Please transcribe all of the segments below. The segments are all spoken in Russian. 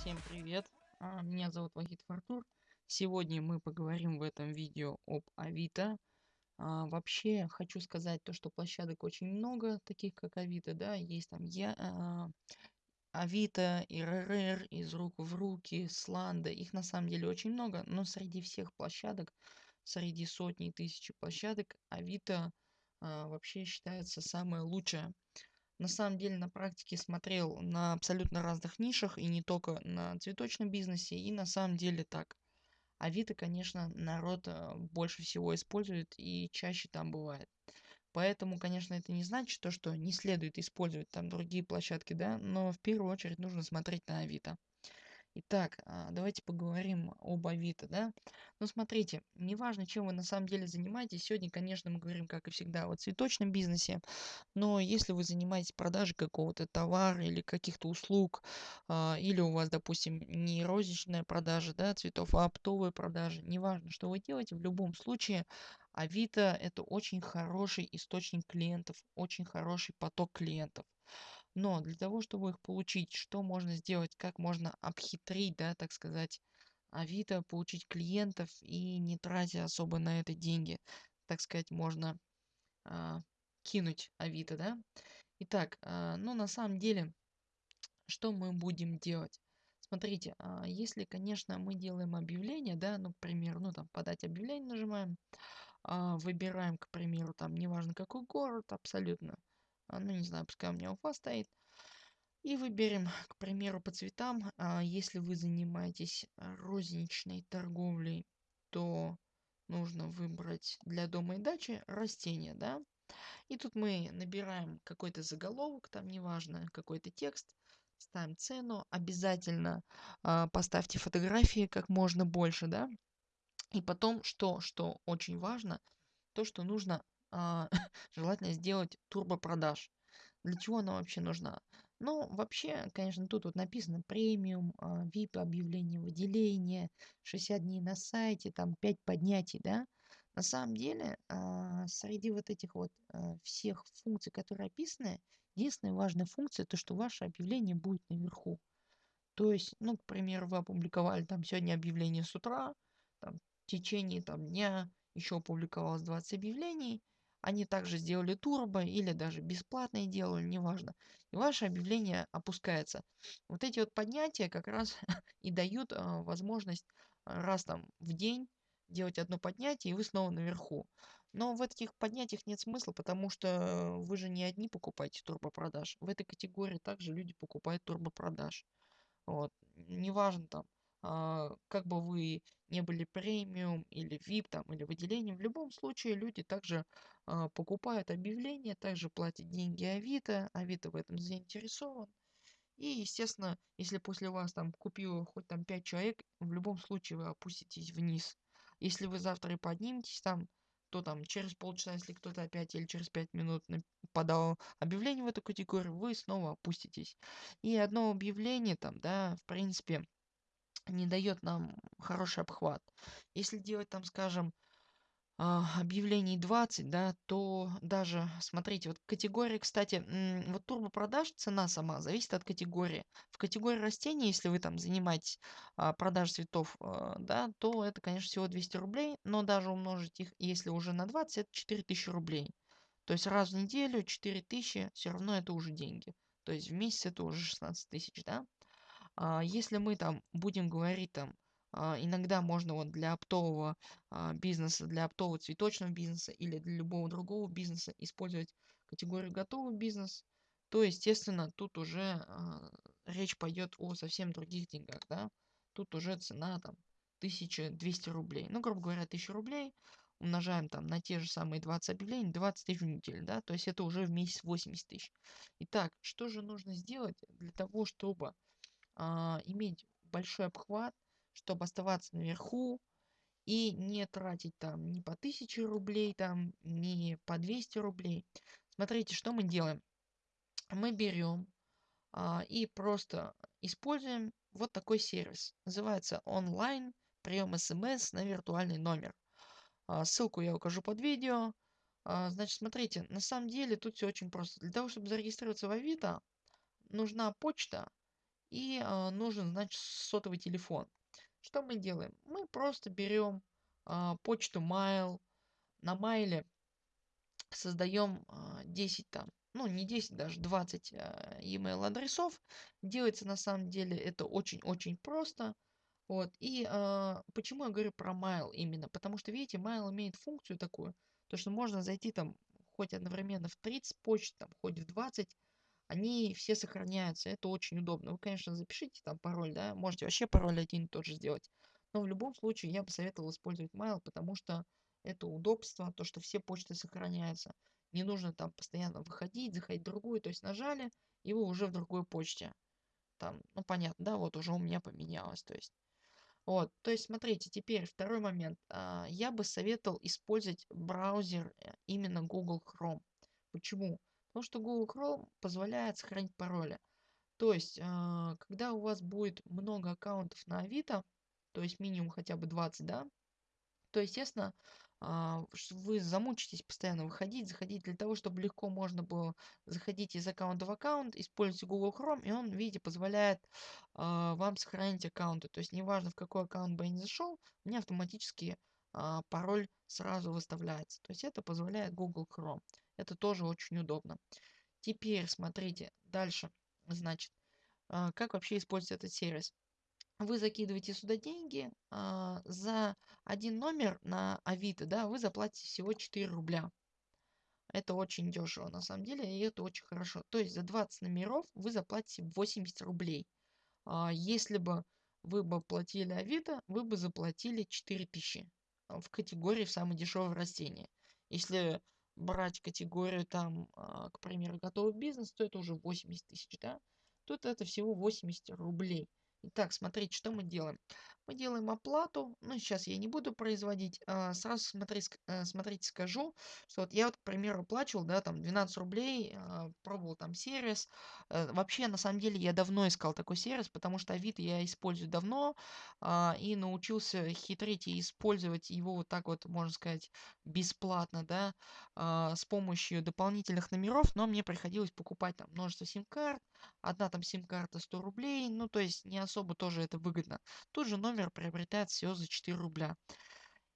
Всем привет! А, Меня зовут Вахид Фартур. Сегодня мы поговорим в этом видео об Авито. А, Вообще хочу сказать то, что площадок очень много, таких как Авито, да, есть там я, а, Авито, ИРР, из рук в руки, Сланда, их на самом деле очень много, но среди всех площадок, среди сотни и тысячи площадок, Авито вообще считается самая лучшая. На самом деле на практике смотрел на абсолютно разных нишах и не только на цветочном бизнесе, и на самом деле так. Авито, конечно, народ а, больше всего использует и чаще там бывает. Поэтому, конечно, это не значит то, что не следует использовать там другие площадки, да, но в первую очередь нужно смотреть на Авито. Итак, а, давайте поговорим об Авито, да. Ну, смотрите, неважно, чем вы на самом деле занимаетесь. Сегодня, конечно, мы говорим, как и всегда, о цветочном бизнесе. Но если вы занимаетесь продажей какого-то товара или каких-то услуг, а, или у вас, допустим, не розничная продажа, да, цветов, а оптовая продажа, неважно, что вы делаете, в любом случае Авито это очень хороший источник клиентов, очень хороший поток клиентов. Но для того, чтобы их получить, что можно сделать, как можно обхитрить, да, так сказать, Авито, получить клиентов и не тратя особо на это деньги. Так сказать, можно а, кинуть Авито, да. Итак, а, ну на самом деле, что мы будем делать? Смотрите, а, если, конечно, мы делаем объявление, да, ну, к примеру, ну, там, подать объявление нажимаем, а, выбираем, к примеру, там, неважно какой город, абсолютно, ну, не знаю, пускай у меня Уфа стоит, и выберем, к примеру, по цветам, а, если вы занимаетесь розничной торговлей, то нужно выбрать для дома и дачи растения, да, и тут мы набираем какой-то заголовок, там неважно, какой-то текст, ставим цену, обязательно а, поставьте фотографии как можно больше, да, и потом, что, что очень важно, то, что нужно а, желательно сделать турбо продаж. Для чего она вообще нужна? Ну, вообще, конечно, тут вот написано премиум, а, VIP объявление, выделение, 60 дней на сайте, там 5 поднятий, да. На самом деле, а, среди вот этих вот а, всех функций, которые описаны, единственная важная функция, то, что ваше объявление будет наверху. То есть, ну, к примеру, вы опубликовали там сегодня объявление с утра, там, в течение там дня еще опубликовалось 20 объявлений, они также сделали турбо или даже бесплатные делали, неважно. И ваше объявление опускается. Вот эти вот поднятия как раз и дают а, возможность раз там в день делать одно поднятие, и вы снова наверху. Но в этих поднятиях нет смысла, потому что вы же не одни покупаете турбопродаж. В этой категории также люди покупают турбопродаж. Вот. Неважно там, а, как бы вы не были премиум или VIP там или выделением, в любом случае люди также а, покупают объявления, также платят деньги Авито, Авито в этом заинтересован. И, естественно, если после вас там купило хоть там 5 человек, в любом случае вы опуститесь вниз. Если вы завтра и подниметесь там, то там через полчаса, если кто-то опять или через 5 минут подал объявление в эту категорию, вы снова опуститесь. И одно объявление там, да, в принципе, не дает нам хороший обхват. Если делать там, скажем, а, объявлений 20, да, то даже, смотрите, вот категория, кстати, вот турбопродаж, цена сама зависит от категории. В категории растений, если вы там занимаетесь а, продажей цветов, а, да, то это, конечно, всего 200 рублей, но даже умножить их, если уже на 20, это 4000 рублей. То есть раз в неделю 4000, все равно это уже деньги. То есть в месяц это уже 16 тысяч, да. А, если мы там будем говорить там а, иногда можно вот для оптового а, бизнеса, для оптового цветочного бизнеса или для любого другого бизнеса использовать категорию готовый бизнес, то, естественно, тут уже речь пойдет о совсем других деньгах, да. Тут уже цена там 1200 рублей. Ну, грубо говоря, 1000 рублей умножаем там на те же самые 20 объявлений, 20 тысяч в неделю, да, то есть это уже в месяц 80 тысяч. Итак, что же нужно сделать для того, чтобы а, иметь большой обхват, чтобы оставаться наверху и не тратить там ни по 1000 рублей, там, ни по 200 рублей. Смотрите, что мы делаем. Мы берем а, и просто используем вот такой сервис. Называется онлайн прием смс на виртуальный номер. А, ссылку я укажу под видео. А, значит, смотрите, на самом деле тут все очень просто. Для того, чтобы зарегистрироваться в Авито, нужна почта и а, нужен, значит, сотовый телефон. Что мы делаем? Мы просто берем а, почту Mail, на Mail создаем а, 10 там, ну не 10, даже 20 а, email адресов. Делается на самом деле это очень-очень просто. Вот. И а, почему я говорю про Mail именно? Потому что, видите, Mail имеет функцию такую, то что можно зайти там хоть одновременно в 30 почт, там, хоть в 20, они все сохраняются. Это очень удобно. Вы, конечно, запишите там пароль, да, можете вообще пароль один и тот же сделать. Но в любом случае я бы советовал использовать Mail, потому что это удобство, то, что все почты сохраняются. Не нужно там постоянно выходить, заходить в другую. То есть нажали, и вы уже в другой почте. Там, ну понятно, да, вот уже у меня поменялось. То есть вот, то есть смотрите, теперь второй момент. А, я бы советовал использовать браузер э, именно Google Chrome. Почему? Потому что Google Chrome позволяет сохранить пароли. То есть, а, когда у вас будет много аккаунтов на Авито, то есть минимум хотя бы 20, да, то, естественно, а, вы замучитесь постоянно выходить, заходить для того, чтобы легко можно было заходить из аккаунта в аккаунт, используйте Google Chrome, и он, видите, позволяет а, вам сохранить аккаунты. То есть неважно в какой аккаунт бы я ни зашел, мне автоматически а, пароль сразу выставляется. То есть это позволяет Google Chrome. Это тоже очень удобно. Теперь смотрите дальше. Значит, а, как вообще использовать этот сервис? Вы закидываете сюда деньги а, за один номер на Авито, да, вы заплатите всего 4 рубля. Это очень дешево на самом деле, и это очень хорошо. То есть за 20 номеров вы заплатите 80 рублей. А, если бы вы бы платили Авито, вы бы заплатили 4000 в категории в самое дешевое растение. Если брать категорию там, а, к примеру, готовый бизнес, то это уже 80 тысяч, да? Тут это всего 80 рублей. Итак, смотрите, что мы делаем. Мы делаем оплату. Ну, сейчас я не буду производить. А, сразу смотри, э, смотрите, скажу, что вот я вот, к примеру, оплачивал, да, там 12 рублей, а, пробовал там сервис. Э, вообще, на самом деле, я давно искал такой сервис, потому что Авито я использую давно а, и научился хитрить и использовать его вот так вот, можно сказать, бесплатно, да, с помощью дополнительных номеров, но мне приходилось покупать там множество сим-карт, одна там сим-карта 100 рублей, ну, то есть не особо тоже это выгодно. Тут же номер номер приобретает всего за 4 рубля.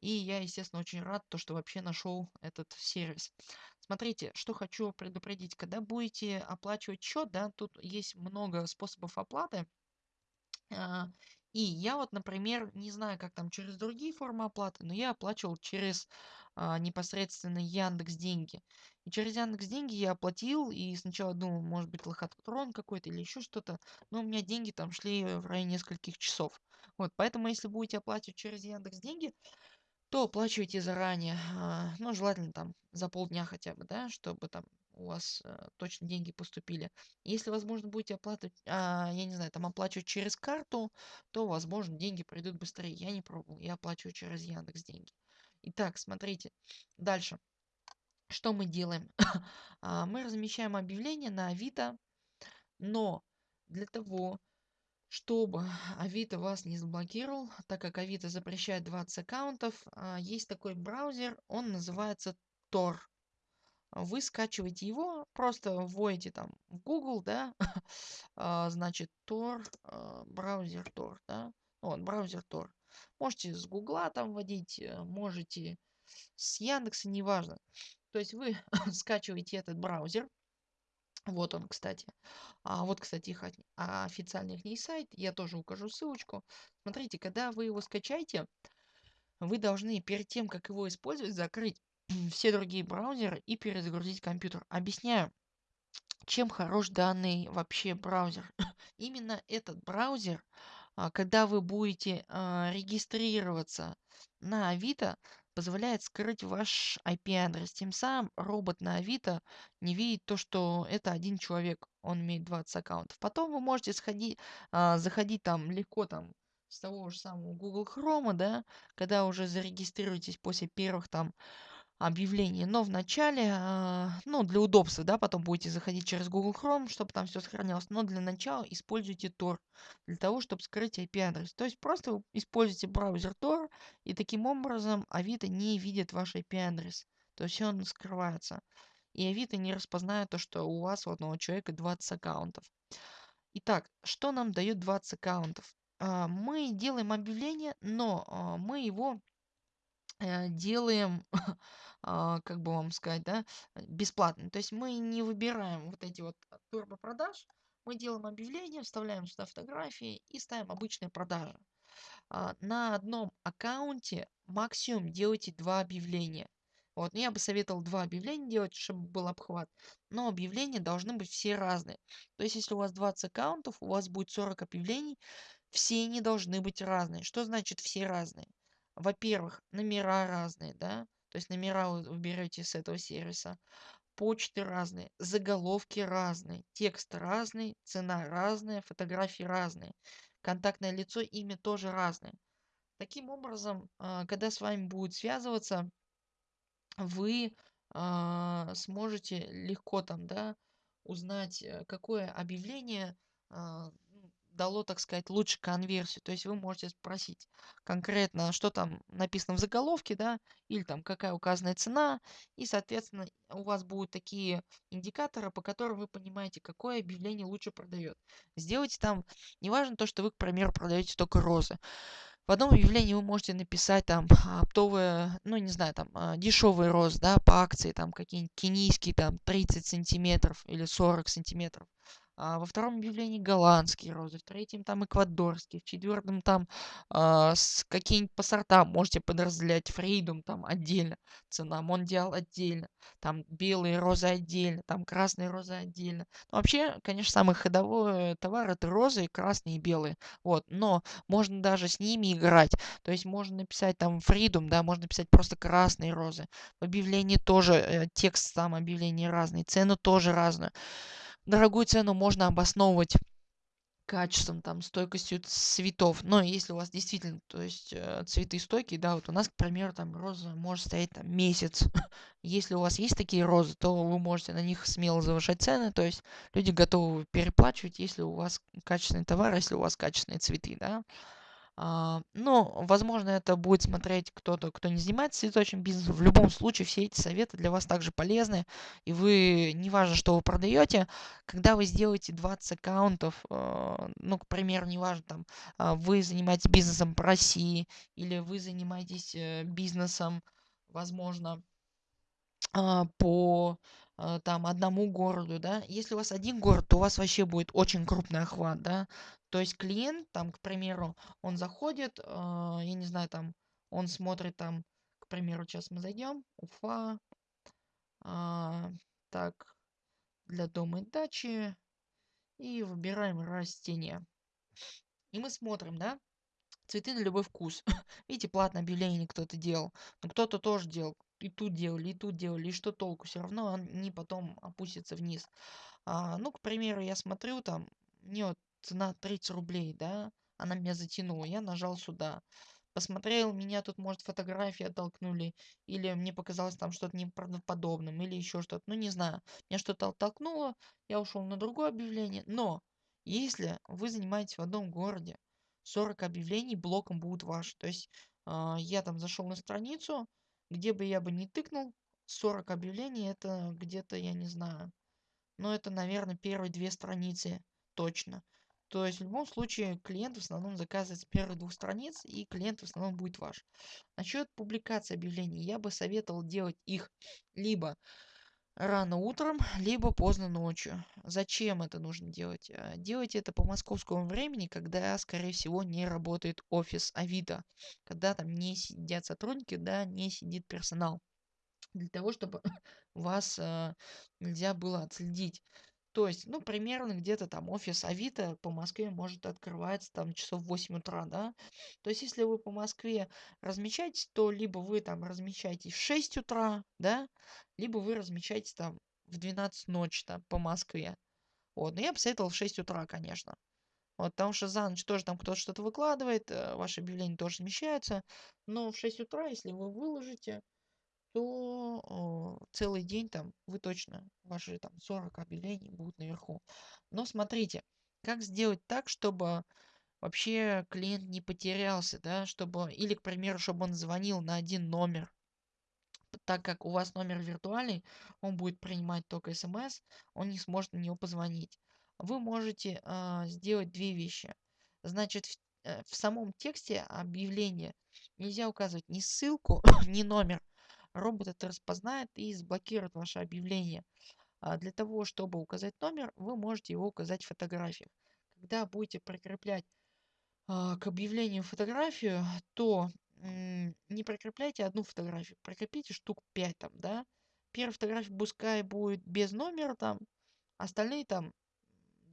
И я, естественно, очень рад, то, что вообще нашел этот сервис. Смотрите, что хочу предупредить. Когда будете оплачивать счет, да, тут есть много способов оплаты. А, и я вот, например, не знаю, как там через другие формы оплаты, но я оплачивал через а, непосредственно Яндекс Деньги. И через Яндекс Деньги я оплатил, и сначала думал, может быть, лохотрон какой-то или еще что-то, но у меня деньги там шли в районе нескольких часов. Вот, поэтому если будете оплачивать через Яндекс Деньги, то оплачивайте заранее. А, ну, желательно там за полдня хотя бы, да, чтобы там у вас э, точно деньги поступили. Если, возможно, будете оплачивать, а, я не знаю, там оплачивать через карту, то, возможно, деньги придут быстрее. Я не пробовал, я оплачиваю через Яндекс деньги. Итак, смотрите, дальше. Что мы делаем? А, мы размещаем объявление на Авито, но для того, чтобы Авито вас не заблокировал, так как Авито запрещает 20 аккаунтов, а, есть такой браузер, он называется Tor. Вы скачиваете его, просто вводите там в Google, да, а, значит Tor, браузер Tor, да, вот, браузер Tor. Можете с Гугла там вводить, э, можете с Яндекса, неважно. То есть вы скачиваете этот браузер. Вот он, кстати. А вот, кстати, их официальный их сайт. Я тоже укажу ссылочку. Смотрите, когда вы его скачаете, вы должны перед тем, как его использовать, закрыть все другие браузеры и перезагрузить компьютер. Объясняю, чем хорош данный вообще браузер. Именно этот браузер а, когда вы будете а, регистрироваться на Авито, позволяет скрыть ваш IP-адрес. Тем самым робот на Авито не видит то, что это один человек, он имеет 20 аккаунтов. Потом вы можете сходить, а, заходить там легко там с того же самого Google Chrome, да, когда уже зарегистрируетесь после первых там объявление. Но вначале, а, ну, для удобства, да, потом будете заходить через Google Chrome, чтобы там все сохранялось. Но для начала используйте Tor для того, чтобы скрыть IP-адрес. То есть просто используйте браузер Tor, и таким образом Авито не видит ваш IP-адрес. То есть он скрывается. И Авито не распознает то, что у вас у одного человека 20 аккаунтов. Итак, что нам дает 20 аккаунтов? А, мы делаем объявление, но а, мы его делаем, а, как бы вам сказать, да, бесплатно. То есть мы не выбираем вот эти вот турбо продаж, мы делаем объявление, вставляем сюда фотографии и ставим обычные продажи. А, на одном аккаунте максимум делайте два объявления. Вот, ну я бы советовал два объявления делать, чтобы был обхват. Но объявления должны быть все разные. То есть, если у вас 20 аккаунтов, у вас будет 40 объявлений, все они должны быть разные. Что значит все разные? Во-первых, номера разные, да? То есть номера вы берете с этого сервиса. Почты разные, заголовки разные, текст разный, цена разная, фотографии разные. Контактное лицо, имя тоже разное. Таким образом, а, когда с вами будут связываться, вы а, сможете легко там, да, узнать, э, какое объявление а, дало, так сказать, лучше конверсию. То есть вы можете спросить конкретно, что там написано в заголовке, да, или там какая указанная цена, и, соответственно, у вас будут такие индикаторы, по которым вы понимаете, какое объявление лучше продает. Сделайте там, неважно то, что вы, к примеру, продаете только розы. В одном объявлении вы можете написать там оптовые, ну не знаю, там а, дешевый рост, да, по акции, там какие-нибудь кенийские, там 30 сантиметров или 40 сантиметров а во втором объявлении голландские розы, в третьем там эквадорские, в четвертом там а, какие-нибудь по сортам можете подразделять. Фридум там отдельно, цена Мондиал отдельно, там белые розы отдельно, там красные розы отдельно. Ну, вообще, конечно, самый ходовой товар это розы, красные и белые. Вот, но можно даже с ними играть. То есть можно написать там Фридум, да, можно написать просто красные розы. В объявлении тоже э, текст там объявления разный, цену тоже разную дорогую цену можно обосновывать качеством, там, стойкостью цветов. Но если у вас действительно, то есть э, цветы стойкие, да, вот у нас, к примеру, там роза может стоять там месяц. если у вас есть такие розы, то вы можете на них смело завышать цены, то есть люди готовы переплачивать, если у вас качественный товар, если у вас качественные цветы, да. А, ну, возможно, это будет смотреть кто-то, кто не занимается цветочным бизнесом. В любом случае, все эти советы для вас также полезны. И вы, неважно, что вы продаете, когда вы сделаете 20 аккаунтов, э, ну, к примеру, неважно, там, э, вы занимаетесь бизнесом по России или вы занимаетесь э, бизнесом, возможно, э, по э, там одному городу, да. Если у вас один город, то у вас вообще будет очень крупный охват, да. То есть клиент, там, к примеру, он заходит, э, я не знаю, там, он смотрит там, к примеру, сейчас мы зайдем, Уфа, а, так, для дома и дачи, и выбираем растения. И мы смотрим, да, цветы на любой вкус. Видите, платное объявление кто-то делал, но кто-то тоже делал, и тут делали, и тут делали, и что толку, все равно они потом опустятся вниз. А, ну, к примеру, я смотрю там, мне вот цена 30 рублей, да, она меня затянула, я нажал сюда. Посмотрел, меня тут, может, фотографии оттолкнули, или мне показалось там что-то неправдоподобным, или еще что-то, ну не знаю. Меня что-то оттолкнуло, я ушел на другое объявление. Но, если вы занимаетесь в одном городе, 40 объявлений блоком будут ваши. То есть, э, я там зашел на страницу, где бы я бы не тыкнул, 40 объявлений, это где-то, я не знаю, но это, наверное, первые две страницы точно. То есть в любом случае клиент в основном заказывает с первых двух страниц, и клиент в основном будет ваш. Насчет публикации объявлений, я бы советовал делать их либо рано утром, либо поздно ночью. Зачем это нужно делать? Э, делайте это по московскому времени, когда, скорее всего, не работает офис Авито. Когда там не сидят сотрудники, да, не сидит персонал. Для того, чтобы вас э, нельзя было отследить. То есть, ну, примерно где-то там офис Авито по Москве может открываться там часов в 8 утра, да. То есть, если вы по Москве размещаетесь, то либо вы там размещаетесь в 6 утра, да, либо вы размещаетесь там в 12 ночи там по Москве. Вот, но я бы советовал в 6 утра, конечно. Вот, потому что за ночь тоже там кто-то что-то выкладывает, э, ваши объявления тоже смещаются. Но в 6 утра, если вы выложите, то целый день там вы точно, ваши там 40 объявлений будут наверху. Но смотрите, как сделать так, чтобы вообще клиент не потерялся, да, чтобы, или, к примеру, чтобы он звонил на один номер, так как у вас номер виртуальный, он будет принимать только смс, он не сможет на него позвонить. вы можете а, сделать две вещи. Значит, в, э, в самом тексте объявления нельзя указывать ни ссылку, ни номер. Робот это распознает и заблокирует ваше объявление. А для того, чтобы указать номер, вы можете его указать в фотографиях. Когда будете прикреплять а, к объявлению фотографию, то не прикрепляйте одну фотографию, прикрепите штук 5 там, да. Первая фотография пускай будет без номера там, остальные там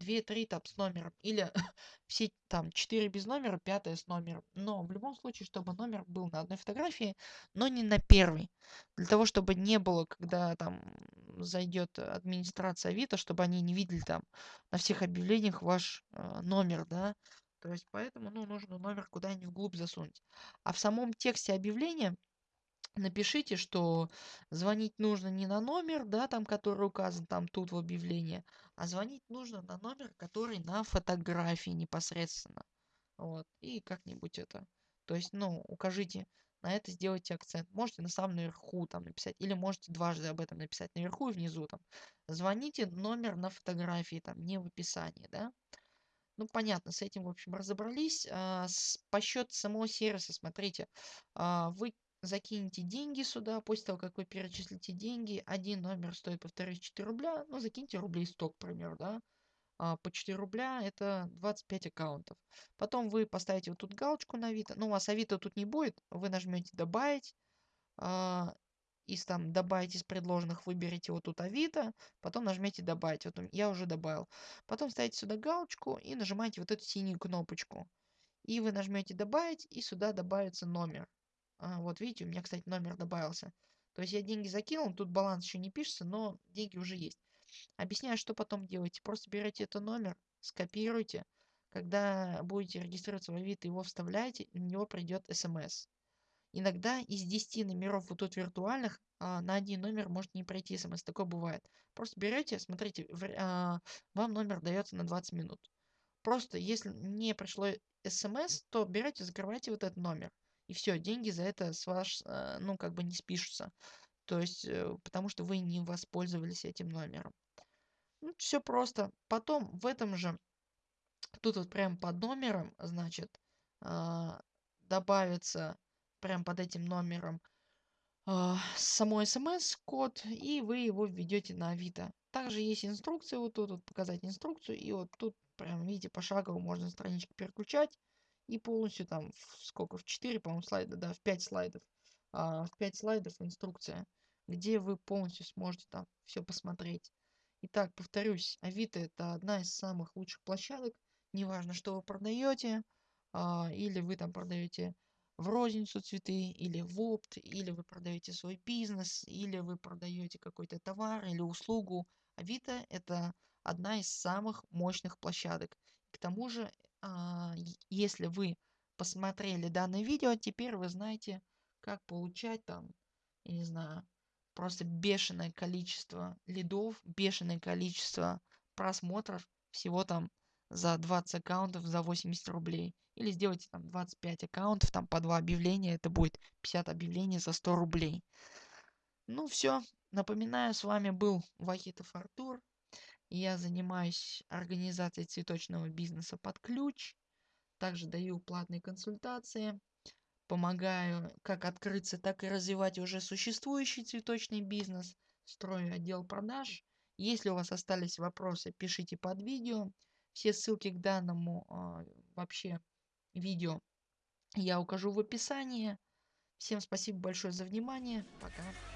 2-3 там с номером. Или все там 4 без номера, 5 с номером. Но в любом случае, чтобы номер был на одной фотографии, но не на первой. Для того, чтобы не было, когда там зайдет администрация Авито, чтобы они не видели там на всех объявлениях ваш э, номер, да. То есть поэтому ну, нужно номер куда-нибудь вглубь засунуть. А в самом тексте объявления напишите, что звонить нужно не на номер, да, там, который указан там тут в объявлении, а звонить нужно на номер, который на фотографии непосредственно. Вот. И как-нибудь это. То есть, ну, укажите на это, сделайте акцент. Можете на самом наверху там написать, или можете дважды об этом написать наверху и внизу там. Звоните номер на фотографии, там, не в описании, да. Ну, понятно, с этим, в общем, разобрались. А, с, по счету самого сервиса, смотрите, а, вы закинете деньги сюда, после того, как вы перечислите деньги, один номер стоит, повторюсь, 4 рубля, ну, закиньте рублей 100, к примеру, да, а, по 4 рубля это 25 аккаунтов. Потом вы поставите вот тут галочку на Авито, ну, у вас Авито тут не будет, вы нажмете «Добавить», а, из там добавить из предложенных выберите вот тут Авито, потом нажмете добавить. Вот я уже добавил. Потом ставите сюда галочку и нажимаете вот эту синюю кнопочку. И вы нажмете добавить и сюда добавится номер. А, вот видите, у меня, кстати, номер добавился. То есть я деньги закинул, тут баланс еще не пишется, но деньги уже есть. Объясняю, что потом делаете. Просто берете этот номер, скопируйте. Когда будете регистрироваться в Авито, его вставляете, на него придет смс. Иногда из 10 номеров вот тут виртуальных а, на один номер может не пройти смс. Такое бывает. Просто берете, смотрите, в, а, вам номер дается на 20 минут. Просто если не пришло смс, то берете, закрывайте вот этот номер. И все, деньги за это с ваш, а, ну, как бы не спишутся. То есть, э, потому что вы не воспользовались этим номером. Ну, все просто. Потом в этом же, тут вот прям под номером, значит, а, добавится прям под этим номером э, само смс-код, и вы его введете на Авито. Также есть инструкция, вот тут вот показать инструкцию, и вот тут прям видите пошагово можно странички переключать, и полностью там в, сколько, в 4, по-моему, слайда, да, в 5 слайдов, а, в 5 слайдов инструкция, где вы полностью сможете там все посмотреть. Итак, повторюсь, Авито это одна из самых лучших площадок, неважно, что вы продаете, а, или вы там продаете в розницу цветы или в опт, или вы продаете свой бизнес, или вы продаете какой-то товар или услугу. Авито это одна из самых мощных площадок. К тому же, если вы посмотрели данное видео, теперь вы знаете, как получать там, я не знаю, просто бешеное количество лидов, бешеное количество просмотров, всего там за 20 аккаунтов за 80 рублей. Или сделайте там 25 аккаунтов, там по 2 объявления, это будет 50 объявлений за 100 рублей. Ну все, напоминаю, с вами был Вахитов Артур. Я занимаюсь организацией цветочного бизнеса под ключ. Также даю платные консультации. Помогаю как открыться, так и развивать уже существующий цветочный бизнес. Строю отдел продаж. Если у вас остались вопросы, пишите под видео. Все ссылки к данному а, вообще видео я укажу в описании. Всем спасибо большое за внимание. Пока.